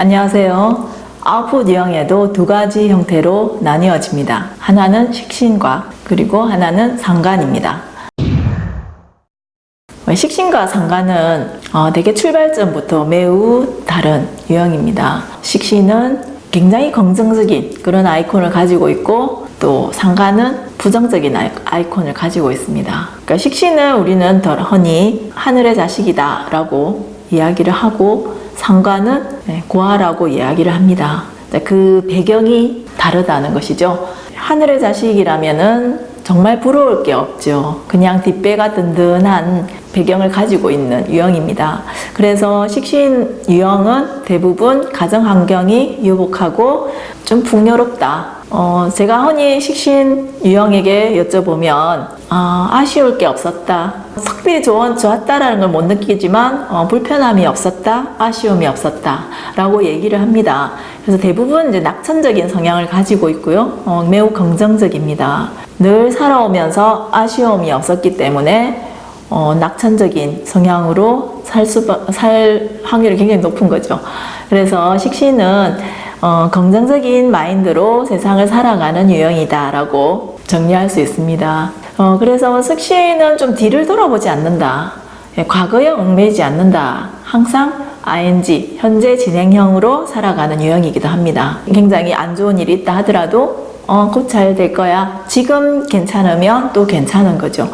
안녕하세요. 아웃풋 유형에도 두 가지 형태로 나뉘어집니다. 하나는 식신과 그리고 하나는 상관입니다. 식신과 상관은 어, 되게 출발점부터 매우 다른 유형입니다. 식신은 굉장히 긍정적인 그런 아이콘을 가지고 있고 또 상관은 부정적인 아이콘을 가지고 있습니다. 그러니까 식신은 우리는 덜 허니 하늘의 자식이다 라고 이야기를 하고 상관은 네, 고아라고 이야기를 합니다. 그 배경이 다르다는 것이죠. 하늘의 자식이라면은 정말 부러울 게 없죠. 그냥 뒷배가 든든한 배경을 가지고 있는 유형입니다. 그래서 식신 유형은 대부분 가정 환경이 유복하고 좀 풍요롭다. 어, 제가 흔히 식신 유형에게 여쭤보면 아, 아쉬울 게 없었다. 석비 좋은, 좋았다라는 걸 못 느끼지만 어, 불편함이 없었다, 아쉬움이 없었다 라고 얘기를 합니다. 그래서 대부분 이제 낙천적인 성향을 가지고 있고요. 어, 매우 긍정적입니다. 늘 살아오면서 아쉬움이 없었기 때문에 어, 낙천적인 성향으로 살, 수, 살 확률이 굉장히 높은 거죠. 그래서 식신은 어, 긍정적인 마인드로 세상을 살아가는 유형이다 라고 정리할 수 있습니다. 어, 그래서 식신은 좀 뒤를 돌아보지 않는다. 예, 과거에 얽매이지 않는다. 항상 ing, 현재 진행형으로 살아가는 유형이기도 합니다. 굉장히 안 좋은 일이 있다 하더라도 어, 곧 잘 될 거야. 지금 괜찮으면 또 괜찮은 거죠.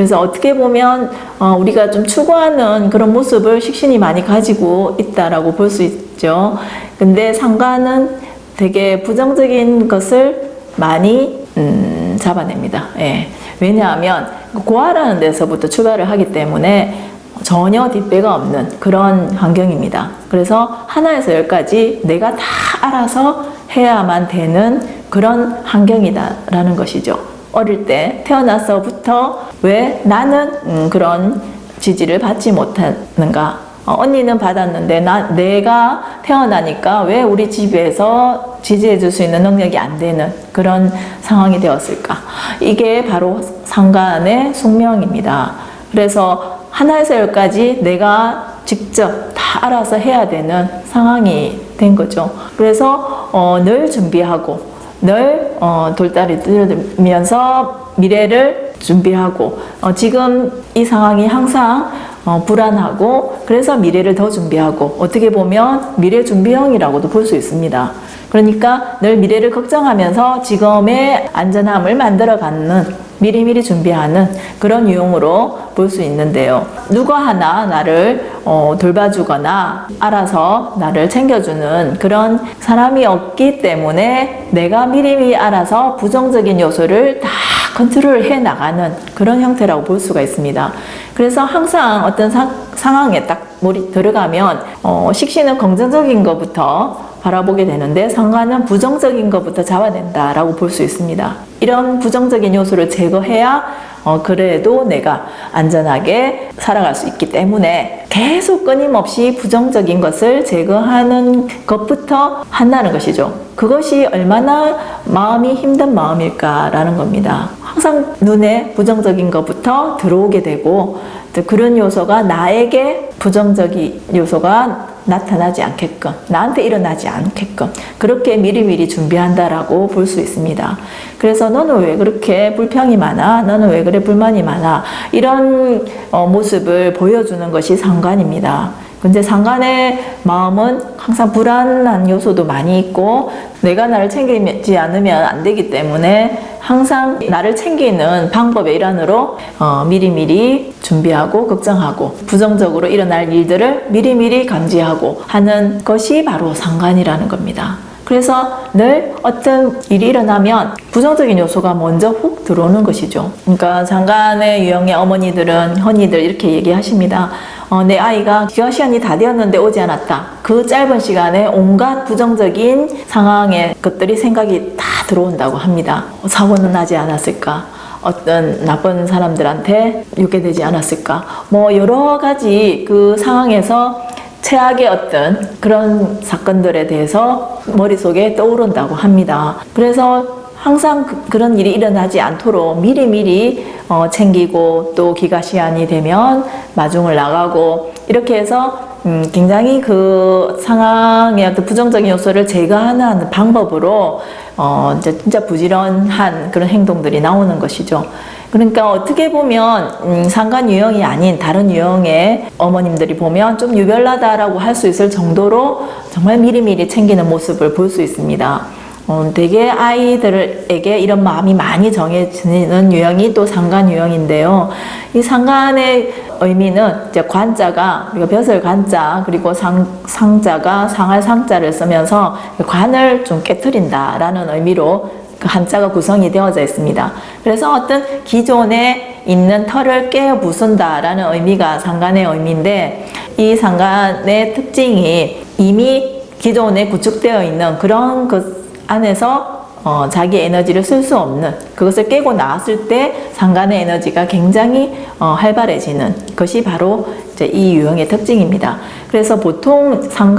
그래서 어떻게 보면 어, 우리가 좀 추구하는 그런 모습을 식신이 많이 가지고 있다라고 볼 수 있죠. 근데 상관은 되게 부정적인 것을 많이 음, 잡아냅니다. 예. 왜냐하면 고아라는 데서부터 출발을 하기 때문에 전혀 뒷배가 없는 그런 환경입니다. 그래서 하나에서 열까지 내가 다 알아서 해야만 되는 그런 환경이다라는 것이죠. 어릴 때 태어나서부터 왜 나는 음, 그런 지지를 받지 못하는가? 어, 언니는 받았는데 나, 내가 태어나니까 왜 우리 집에서 지지해 줄 수 있는 능력이 안 되는 그런 상황이 되었을까? 이게 바로 상관의 숙명입니다. 그래서 하나에서 열까지 내가 직접 다 알아서 해야 되는 상황이 된 거죠. 그래서 어, 늘 준비하고 늘 어, 돌다리 들면서 미래를 준비하고 어, 지금 이 상황이 항상 어, 불안하고 그래서 미래를 더 준비하고 어떻게 보면 미래 준비형이라고도 볼 수 있습니다. 그러니까 늘 미래를 걱정하면서 지금의 안전함을 만들어 가는 미리미리 준비하는 그런 유형으로 볼 수 있는데요. 누가 하나 나를 어, 돌봐주거나 알아서 나를 챙겨주는 그런 사람이 없기 때문에 내가 미리미리 알아서 부정적인 요소를 다 컨트롤 해 나가는 그런 형태라고 볼 수가 있습니다. 그래서 항상 어떤 사, 상황에 딱 몰이 들어가면 어, 식신은 긍정적인 것부터 바라보게 되는데 상관은 부정적인 것부터 잡아낸다라고 볼 수 있습니다. 이런 부정적인 요소를 제거해야 어, 그래도 내가 안전하게 살아갈 수 있기 때문에 계속 끊임없이 부정적인 것을 제거하는 것부터 한다는 것이죠. 그것이 얼마나 마음이 힘든 마음일까라는 겁니다. 항상 눈에 부정적인 것부터 들어오게 되고 그런 요소가 나에게 부정적인 요소가 나타나지 않게끔 나한테 일어나지 않게끔 그렇게 미리미리 준비한다라고 볼 수 있습니다. 그래서 너는 왜 그렇게 불평이 많아? 너는 왜 그래 불만이 많아? 이런 어, 모습을 보여주는 것이 상관입니다. 근데 상관의 마음은 항상 불안한 요소도 많이 있고 내가 나를 챙기지 않으면 안 되기 때문에 항상 나를 챙기는 방법의 일환으로 어, 미리미리 준비하고 걱정하고 부정적으로 일어날 일들을 미리미리 감지하고 하는 것이 바로 상관이라는 겁니다. 그래서 늘 어떤 일이 일어나면 부정적인 요소가 먼저 훅 들어오는 것이죠. 그러니까 장관의 유형의 어머니들은 헌이들 이렇게 얘기하십니다. 어, 내 아이가 기가 시간이 다 되었는데 오지 않았다. 그 짧은 시간에 온갖 부정적인 상황의 것들이 생각이 다 들어온다고 합니다. 어, 사고는 나지 않았을까? 어떤 나쁜 사람들한테 유괴되지 않았을까? 뭐 여러 가지 그 상황에서 최악의 어떤 그런 사건들에 대해서 머릿속에 떠오른다고 합니다. 그래서 항상 그, 런 일이 일어나지 않도록 미리미리 어, 챙기고 또 기가 시한이 되면 마중을 나가고 이렇게 해서 음, 굉장히 그 상황의 어떤 부정적인 요소를 제거하는 방법으로 어, 진짜 부지런한 그런 행동들이 나오는 것이죠. 그러니까 어떻게 보면 음, 상관 유형이 아닌 다른 유형의 어머님들이 보면 좀 유별나다라고 할 수 있을 정도로 정말 미리미리 챙기는 모습을 볼 수 있습니다. 어, 되게 아이들에게 이런 마음이 많이 정해지는 유형이 또 상관 유형인데요. 이 상관의 의미는 이제 관자가 우리가 벼슬 관자 그리고 상, 상자가 상할 상자를 쓰면서 관을 좀 깨뜨린다라는 의미로 그 한자가 구성이 되어져 있습니다. 그래서 어떤 기존에 있는 털을 깨어 부순다라는 의미가 상관의 의미인데 이 상관의 특징이 이미 기존에 구축되어 있는 그런 그 안에서 어, 자기 에너지를 쓸 수 없는 그것을 깨고 나왔을 때 상관의 에너지가 굉장히 어, 활발해지는 것이 바로 이 유형의 특징입니다. 그래서 보통 상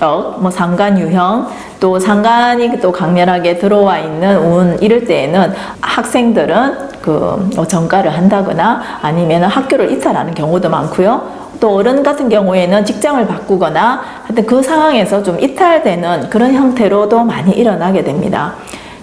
뭐 상관 유형, 또 상관이 또 강렬하게 들어와 있는 운 이럴 때에는 학생들은 그뭐 전과를 한다거나 아니면 학교를 이탈하는 경우도 많고요. 또 어른 같은 경우에는 직장을 바꾸거나 하여튼 그 상황에서 좀 이탈되는 그런 형태로도 많이 일어나게 됩니다.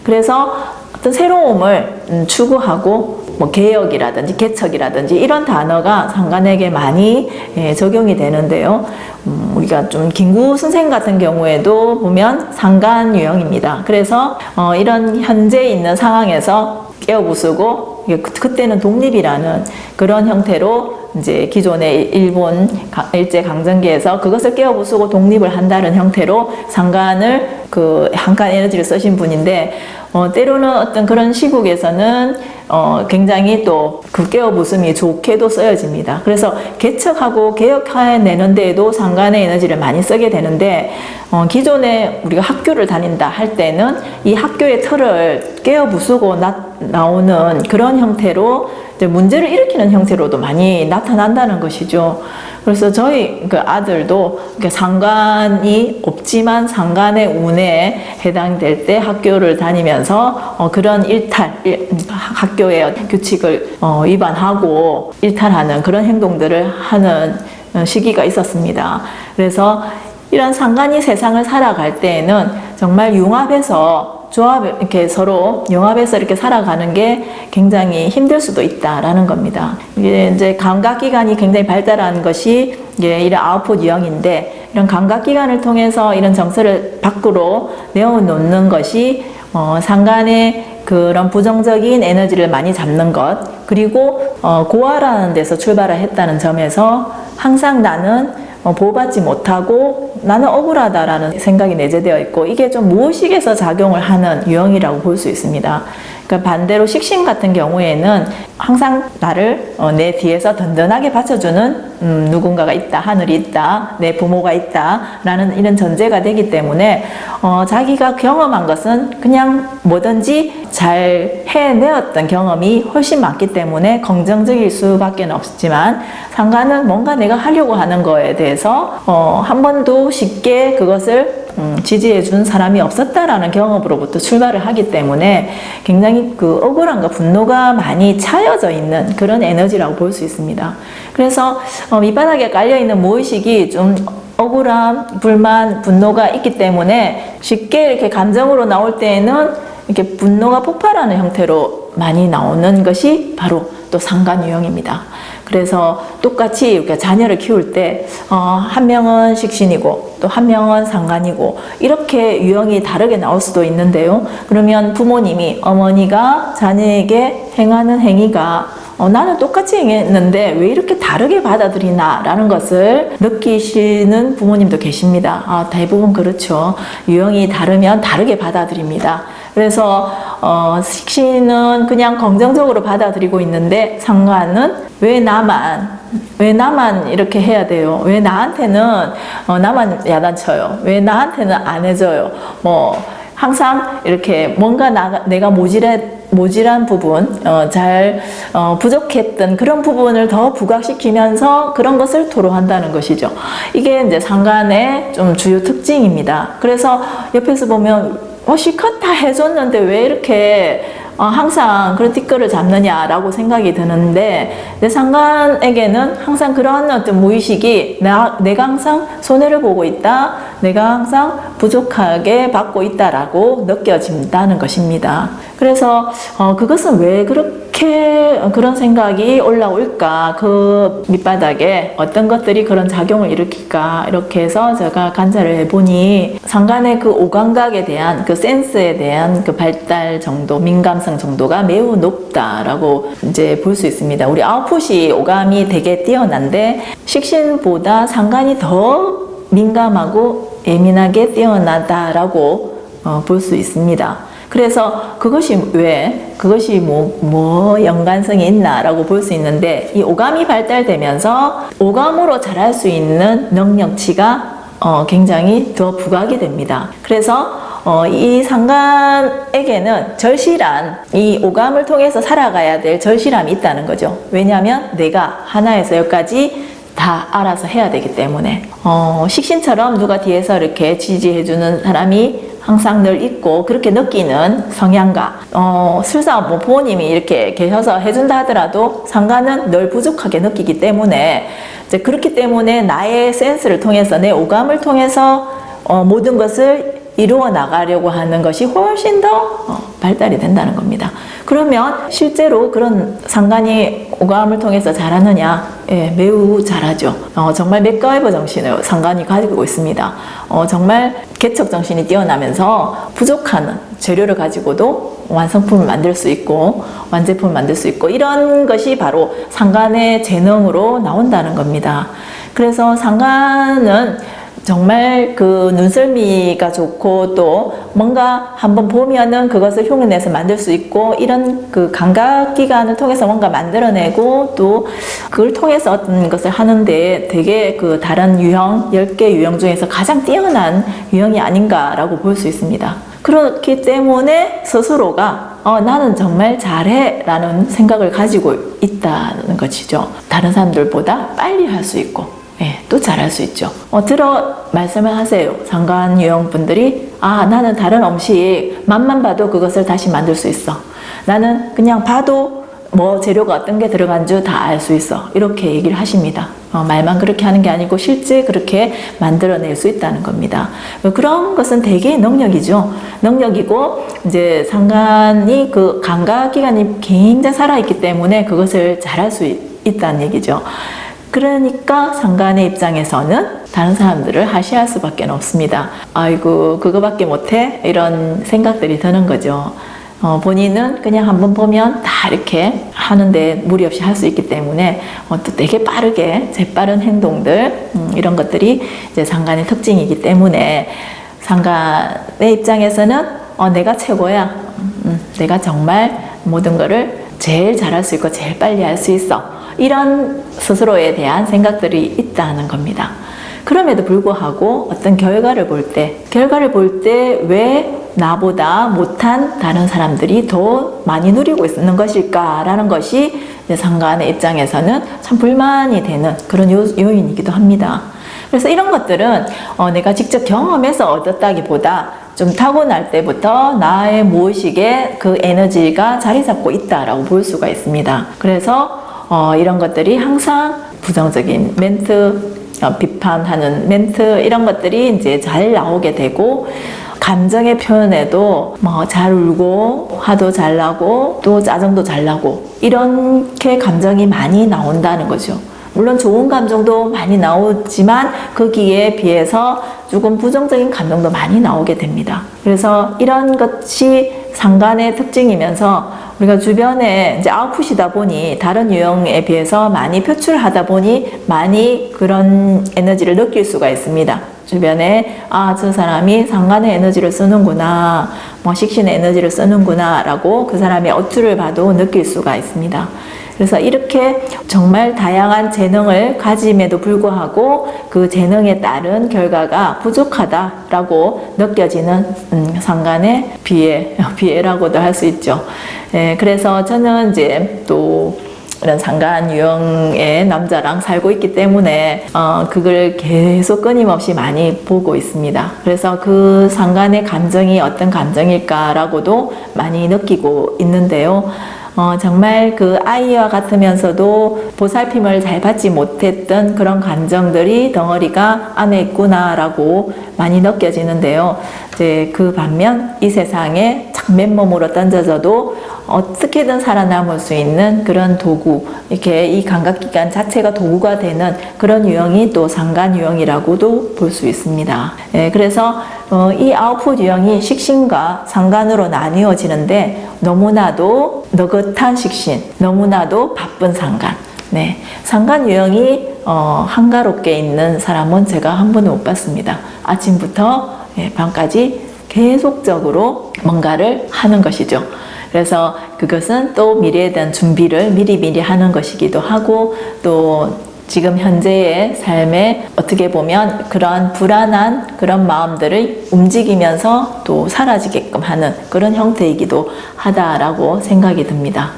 그래서 어떤 새로움을 음, 추구하고 뭐 개혁이라든지 개척이라든지 이런 단어가 상관에게 많이 예, 적용이 되는데요. 음, 우리가 좀 김구 선생 같은 경우에도 보면 상관 유형입니다. 그래서 어, 이런 현재 있는 상황에서 깨어부수고 그- 그때는 독립이라는 그런 형태로 이제 기존의 일본 가- 일제 강점기에서 그것을 깨어부수고 독립을 한다는 형태로 상관을 그 한간 에너지를 쓰신 분인데 어, 때로는 어떤 그런 시국에서는 어, 굉장히 또그 깨어부숨이 좋게도 쓰여집니다. 그래서 개척하고 개혁해내는 데에도 상관의 에너지를 많이 쓰게 되는데 어, 기존에 우리가 학교를 다닌다 할 때는 이 학교의 틀을 깨어 부수고 나, 나오는 그런 형태로 이제 문제를 일으키는 형태로도 많이 나타난다는 것이죠. 그래서 저희 그 아들도 상관이 없지만 상관의 운에 해당될 때 학교를 다니면서 어, 그런 일탈, 일- 학 교의 규칙을 어, 위반하고 일탈하는 그런 행동들을 하는 어, 시기가 있었습니다. 그래서 이런 상관이 세상을 살아갈 때에는 정말 융합해서 조합 이렇게 서로 융합해서 이렇게 살아가는 게 굉장히 힘들 수도 있다라는 겁니다. 이제 감각 기관이 굉장히 발달한 것이 이제 이런 아웃풋 유형인데 이런 감각 기관을 통해서 이런 정서를 밖으로 내어놓는 것이 어, 상간의 그런 부정적인 에너지를 많이 잡는 것 그리고 어, 고아라는 데서 출발을 했다는 점에서 항상 나는 어, 보호받지 못하고 나는 억울하다라는 생각이 내재되어 있고 이게 좀 무의식에서 작용을 하는 유형이라고 볼 수 있습니다. 그러니까 반대로 식신 같은 경우에는 항상 나를 어, 내 뒤에서 든든하게 받쳐주는 음, 누군가가 있다, 하늘이 있다, 내 부모가 있다 라는 이런 전제가 되기 때문에 어, 자기가 경험한 것은 그냥 뭐든지 잘 해내었던 경험이 훨씬 많기 때문에 긍정적일 수밖에 없지만 상관은 뭔가 내가 하려고 하는 거에 대해서 어, 한 번도 쉽게 그것을 음, 지지해 준 사람이 없었다라는 경험으로부터 출발을 하기 때문에 굉장히 그 억울함과 분노가 많이 차여져 있는 그런 에너지라고 볼 수 있습니다. 그래서 어, 밑바닥에 깔려 있는 무의식이 좀 억울함, 불만, 분노가 있기 때문에 쉽게 이렇게 감정으로 나올 때에는 이렇게 분노가 폭발하는 형태로 많이 나오는 것이 바로 또 상관 유형입니다. 그래서 똑같이 이렇게 자녀를 키울 때, 어, 한 명은 식신이고, 또 한 명은 상관이고, 이렇게 유형이 다르게 나올 수도 있는데요. 그러면 부모님이, 어머니가 자녀에게 행하는 행위가 어, 나는 똑같이 행했는데 왜 이렇게 다르게 받아들이나 라는 것을 느끼시는 부모님도 계십니다. 아, 대부분 그렇죠. 유형이 다르면 다르게 받아들입니다. 그래서 어, 식신은 그냥 긍정적으로 받아들이고 있는데 상관은 왜 나만 왜 나만 이렇게 해야 돼요? 왜 나한테는 어, 나만 야단쳐요? 왜 나한테는 안 해줘요? 뭐 항상 이렇게 뭔가 나, 내가 모질해, 모질한 부분, 어, 잘 어, 부족했던 그런 부분을 더 부각시키면서 그런 것을 토로한다는 것이죠. 이게 이제 상관의 좀 주요 특징입니다. 그래서 옆에서 보면 어, 실컷 다 해줬는데 왜 이렇게 어, 항상 그런 티끌을 잡느냐라고 생각이 드는데 내 상관에게는 항상 그런 어떤 무의식이 나, 내가 항상 손해를 보고 있다 내가 항상 부족하게 받고 있다라고 느껴진다는 것입니다 그래서 어, 그것은 왜 그렇게 그런 생각이 올라올까? 그 밑바닥에 어떤 것들이 그런 작용을 일으킬까? 이렇게 해서 제가 관찰을 해보니 상간의 그 오감각에 대한 그 센스에 대한 그 발달 정도 민감성 정도가 매우 높다라고 이제 볼 수 있습니다. 우리 아웃풋이 오감이 되게 뛰어난데 식신보다 상간이 더 민감하고 예민하게 뛰어나다라고 어, 볼 수 있습니다. 그래서 그것이 왜 그것이 뭐, 뭐 연관성이 있나라고 볼 수 있는데 이 오감이 발달되면서 오감으로 잘할 수 있는 능력치가 어, 굉장히 더 부각이 됩니다. 그래서 어, 이 상관에게는 절실한 이 오감을 통해서 살아가야 될 절실함이 있다는 거죠. 왜냐하면 내가 하나에서 여기까지 다 알아서 해야 되기 때문에 어, 식신처럼 누가 뒤에서 이렇게 지지해주는 사람이 항상 늘 있고 그렇게 느끼는 성향과 어, 술사 뭐 부모님이 이렇게 계셔서 해준다 하더라도 상관은 늘 부족하게 느끼기 때문에 이제 그렇기 때문에 나의 센스를 통해서 내 오감을 통해서 어, 모든 것을 이루어 나가려고 하는 것이 훨씬 더 어, 발달이 된다는 겁니다. 그러면 실제로 그런 상관이 오감을 통해서 잘하느냐? 예, 매우 잘하죠. 어, 정말 맥가이버 정신을 상관이 가지고 있습니다. 어, 정말 개척 정신이 뛰어나면서 부족한 재료를 가지고도 완성품을 만들 수 있고 완제품을 만들 수 있고 이런 것이 바로 상관의 재능으로 나온다는 겁니다. 그래서 상관은 정말 그 눈썰미가 좋고 또 뭔가 한번 보면은 그것을 흉내내서 만들 수 있고 이런 그 감각기관을 통해서 뭔가 만들어내고 또 그걸 통해서 어떤 것을 하는데 되게 그 다른 유형, 10개 유형 중에서 가장 뛰어난 유형이 아닌가라고 볼 수 있습니다. 그렇기 때문에 스스로가 어, 나는 정말 잘해 라는 생각을 가지고 있다는 것이죠. 다른 사람들보다 빨리 할 수 있고 예, 또 잘할 수 있죠. 어, 들어 말씀을 하세요. 상관 유형분들이 아 나는 다른 음식 맛만 봐도 그것을 다시 만들 수 있어. 나는 그냥 봐도 뭐 재료가 어떤 게 들어간 줄 다 알 수 있어. 이렇게 얘기를 하십니다. 어, 말만 그렇게 하는 게 아니고 실제 그렇게 만들어낼 수 있다는 겁니다. 그런 것은 대개 능력이죠. 능력이고 이제 상관이 그 감각기관이 굉장히 살아있기 때문에 그것을 잘할 수 있다는 얘기죠. 그러니까 상관의 입장에서는 다른 사람들을 하시할 수밖에 없습니다. 아이고 그거밖에 못해? 이런 생각들이 드는 거죠. 어, 본인은 그냥 한번 보면 다 이렇게 하는데 무리 없이 할 수 있기 때문에 어, 또 되게 빠르게 재빠른 행동들 음, 이런 것들이 이제 상관의 특징이기 때문에 상관의 입장에서는 어, 내가 최고야. 음, 내가 정말 모든 거를 제일 잘할 수 있고 제일 빨리 할 수 있어. 이런 스스로에 대한 생각들이 있다는 겁니다. 그럼에도 불구하고 어떤 결과를 볼 때, 결과를 볼 때 왜 나보다 못한 다른 사람들이 더 많이 누리고 있는 것일까라는 것이 상관의 입장에서는 참 불만이 되는 그런 요, 인이기도 합니다. 그래서 이런 것들은 어, 내가 직접 경험해서 얻었다기보다 좀 타고날 때부터 나의 무의식에 그 에너지가 자리 잡고 있다라고 볼 수가 있습니다. 그래서 어, 이런 것들이 항상 부정적인 멘트, 어, 비판하는 멘트 이런 것들이 이제 잘 나오게 되고 감정의 표현에도 뭐 잘 울고 화도 잘 나고 또 짜증도 잘 나고 이렇게 감정이 많이 나온다는 거죠. 물론 좋은 감정도 많이 나오지만 거기에 비해서 조금 부정적인 감정도 많이 나오게 됩니다. 그래서 이런 것이 상관의 특징이면서 우리가 주변에 이제 아웃풋이다 보니 다른 유형에 비해서 많이 표출하다 보니 많이 그런 에너지를 느낄 수가 있습니다. 주변에 아 저 사람이 상관의 에너지를 쓰는구나 뭐 식신의 에너지를 쓰는구나 라고 그 사람의 어투를 봐도 느낄 수가 있습니다. 그래서 이렇게 정말 다양한 재능을 가짐에도 불구하고 그 재능에 따른 결과가 부족하다라고 느껴지는 음, 상관의 비애, 비애라고도 할 수 있죠. 예, 그래서 저는 이제 또 이런 상간 유형의 남자랑 살고 있기 때문에 어, 그걸 계속 끊임없이 많이 보고 있습니다. 그래서 그 상간의 감정이 어떤 감정일까라고도 많이 느끼고 있는데요. 어, 정말 그 아이와 같으면서도 보살핌을 잘 받지 못했던 그런 감정들이 덩어리가 안에 있구나라고 많이 느껴지는데요. 이제 그 반면 이 세상에 참 맨몸으로 던져져도 어떻게든 살아남을 수 있는 그런 도구, 이렇게 이 감각기관 자체가 도구가 되는 그런 유형이 또 상간 유형이라고도 볼 수 있습니다. 예, 그래서 어, 이 아웃풋 유형이 식신과 상간으로 나뉘어지는데 너무나도 너긋한 식신, 너무나도 바쁜 상간. 네, 상간 유형이 어, 한가롭게 있는 사람은 제가 한 번도 못 봤습니다. 아침부터 예, 밤까지 계속적으로 뭔가를 하는 것이죠. 그래서 그것은 또 미래에 대한 준비를 미리미리 하는 것이기도 하고 또 지금 현재의 삶에 어떻게 보면 그런 불안한 그런 마음들을 움직이면서 또 사라지게끔 하는 그런 형태이기도 하다라고 생각이 듭니다.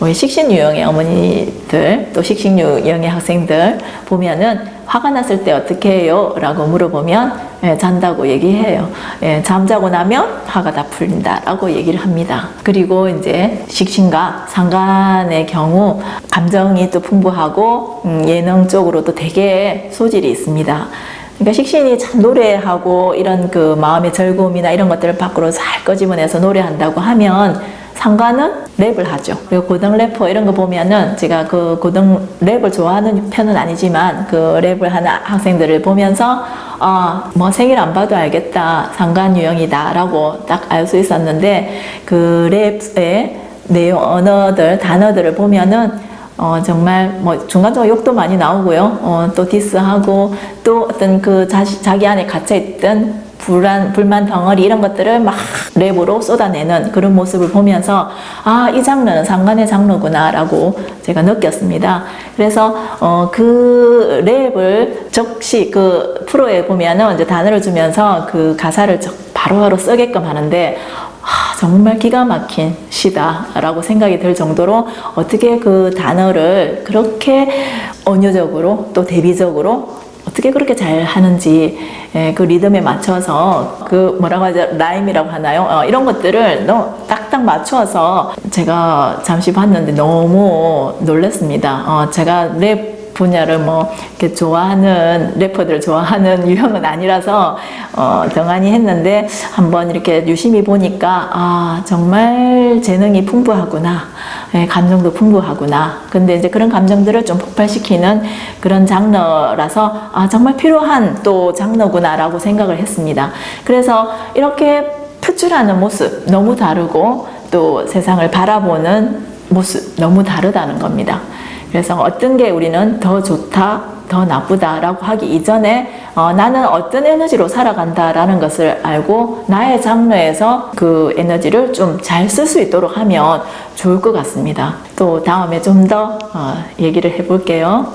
우리 식신 유형의 어머니들 또 식신 유형의 학생들 보면은 화가 났을 때 어떻게 해요? 라고 물어보면 예, 잔다고 얘기해요. 예, 잠자고 나면 화가 다 풀린다 라고 얘기를 합니다. 그리고 이제 식신과 상간의 경우 감정이 또 풍부하고 음, 예능 쪽으로도 되게 소질이 있습니다. 그러니까 식신이 참 노래하고 이런 그 마음의 즐거움이나 이런 것들을 밖으로 잘 꺼집어내서 노래한다고 하면 상관은 랩을 하죠. 그리고 고등 래퍼 이런 거 보면은 제가 그 고등 랩을 좋아하는 편은 아니지만 그 랩을 하는 학생들을 보면서 아, 뭐 생일 안 봐도 알겠다. 상관 유형이다. 라고 딱 알 수 있었는데 그 랩의 내용, 언어들, 단어들을 보면은 어, 정말 뭐 중간중간 욕도 많이 나오고요. 어, 또 diss하고 또 어떤 그 자시, 자기 안에 갇혀있던 불안, 불만 덩어리 이런 것들을 막 랩으로 쏟아내는 그런 모습을 보면서 아, 이 장르는 상관의 장르구나 라고 제가 느꼈습니다. 그래서 어, 그 랩을 적시 그 프로에 보면은 이제 단어를 주면서 그 가사를 바로바로 쓰게끔 하는데 아, 정말 기가 막힌 시다 라고 생각이 들 정도로 어떻게 그 단어를 그렇게 언어적으로 또 대비적으로 어떻게 그렇게 잘 하는지 예, 그 리듬에 맞춰서 그 뭐라고 하죠? 라임이라고 하나요? 어, 이런 것들을 너무 딱딱 맞춰서 제가 잠시 봤는데 너무 놀랐습니다. 어, 제가 랩 분야를 뭐 이렇게 좋아하는 래퍼들 좋아하는 유형은 아니라서 어, 등한히 했는데 한번 이렇게 유심히 보니까 아 정말 재능이 풍부하구나. 예, 감정도 풍부하구나. 근데 이제 그런 감정들을 좀 폭발시키는 그런 장르라서 아 정말 필요한 또 장르구나 라고 생각을 했습니다. 그래서 이렇게 표출하는 모습 너무 다르고 또 세상을 바라보는 모습 너무 다르다는 겁니다 그래서 어떤 게 우리는 더 좋다, 더 나쁘다라고 하기 이전에 어, 나는 어떤 에너지로 살아간다라는 것을 알고 나의 장르에서 그 에너지를 좀 잘 쓸 수 있도록 하면 좋을 것 같습니다. 또 다음에 좀더 어, 얘기를 해볼게요.